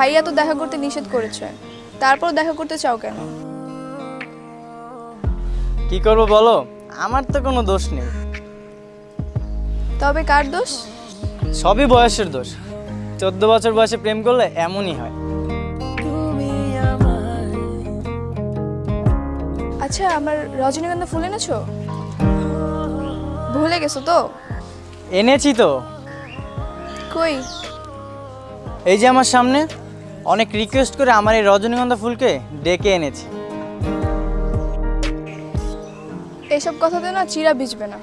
ভাইয়া তো দেখা করতে নিষেধ করেছে। তারপর দেখা করতে চাও কেন? কি করব বলো? আমার তো কোনো দোষ নেই। তবে কার দোষ? সবই বয়সের দোষ। চোদ্দ বছর বয়সে প্রেম করলে এমনই হয়। আচ্ছা আমার রজনীগন্ধা ফুল এনেছো? ভুলে গেছো তো? এনেছি তো। কই? এই যে আমার সামনে। অনেক রিকোয়েস্ট করে আমার এই রজনীগন্ধা ফুলকে ডেকে এনেছি। এসব কথাতে না চিরা ভিজবে না।